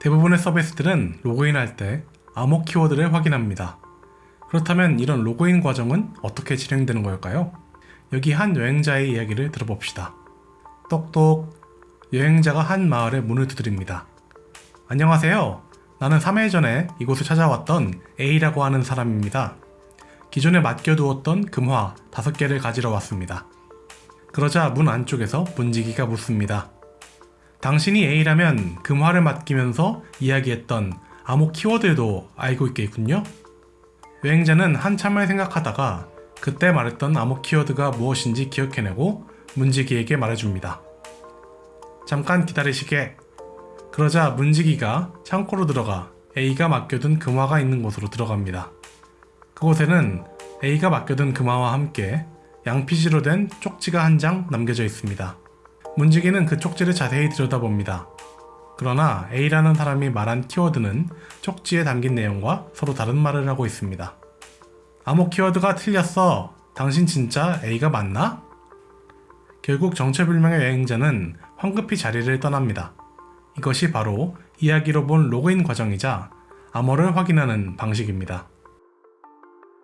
대부분의 서비스들은 로그인할 때 암호 키워드를 확인합니다. 그렇다면 이런 로그인 과정은 어떻게 진행되는 걸까요? 여기 한 여행자의 이야기를 들어봅시다. 똑똑 여행자가 한 마을에 문을 두드립니다. 안녕하세요. 나는 3일 전에 이곳을 찾아왔던 A라고 하는 사람입니다. 기존에 맡겨두었던 금화 5개를 가지러 왔습니다. 그러자 문 안쪽에서 문지기가 묻습니다. 당신이 A라면 금화를 맡기면서 이야기했던 암호 키워드도 알고 있겠군요? 여행자는 한참을 생각하다가 그때 말했던 암호 키워드가 무엇인지 기억해내고 문지기에게 말해줍니다. 잠깐 기다리시게. 그러자 문지기가 창고로 들어가 A가 맡겨둔 금화가 있는 곳으로 들어갑니다. 그곳에는 A가 맡겨둔 금화와 함께 양피지로 된 쪽지가 한 장 남겨져 있습니다. 문지기는 그 쪽지를 자세히 들여다봅니다. 그러나 A라는 사람이 말한 키워드는 쪽지에 담긴 내용과 서로 다른 말을 하고 있습니다. 암호 키워드가 틀렸어. 당신 진짜 A가 맞나? 결국 정체불명의 여행자는 황급히 자리를 떠납니다. 이것이 바로 이야기로 본 로그인 과정이자 암호를 확인하는 방식입니다.